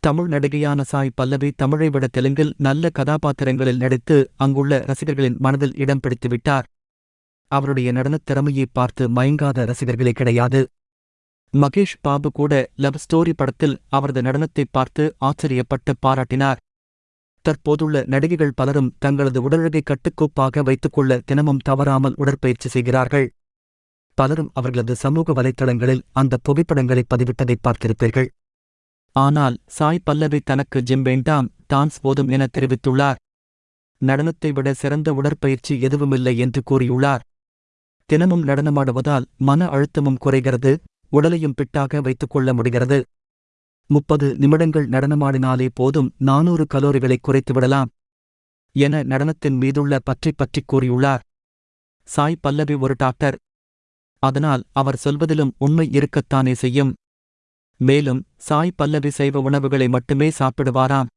தமிழ் நடிகையான சாய் பல்லவி தமிழை விட தெலுங்கில் நல்ல கதாபாத்திரங்களில் நடித்து அங்குள்ள ரசிகர்களின் மனதில் இடம் பிடித்துவிட்டார் அவருடைய நடனத் திறமையை பார்த்து மயங்காத ரசிகர்களே கிடையாது. மகேஷ் பாபு கூட லவ் ஸ்டோரி படத்தில் அவரது நடனத்தை பார்த்து ஆச்சரியப்பட்டு பாராட்டினார். தற்போதுள்ள நடிகைகள் பலரும் தங்களது உடலழகை கட்டுக்கோப்பாக வைத்துக்கொள்ள தினமும் தவறாமல் உடற்பயிற்சி செய்கிறார்கள். பலரும் அவர்களது சமூக வலைத்தளங்களில் அந்த புகைப்படங்களை பதிவிட்டதை பார்த்திருப்பீர்கள். ஆனால் சாய் பல்லவி தனக்கு ஜிம் வேண்டாம் டான்ஸ் போதும் என தெரிவித்துள்ளார். நடனத்தை விட சிறந்த உடற்பயிற்சி எதுவுமில்லை என்று கூறியுள்ளார். தினமும் நடனமாடுவதால் மன அழுத்தமும் குறைகிறது உடலையும் பிட்டாக வைத்துக் கொள்ள முடிகிறது. முப்பது நிமிடங்கள் நடனமாடினாலே போதும் நானூறு கலோரிகளை குறைத்துவிடலாம் என நடனத்தின் மீதுள்ள பற்றி பற்றிக் கூறியுள்ளார். சாய் பல்லவி ஒரு டாக்டர். அதனால் அவர் சொல்வதிலும் உண்மை இருக்கத்தானே செய்யும். மேலும் சாய் பல்லவி சைவ உணவுகளை மட்டுமே சாப்பிடுவாராம்.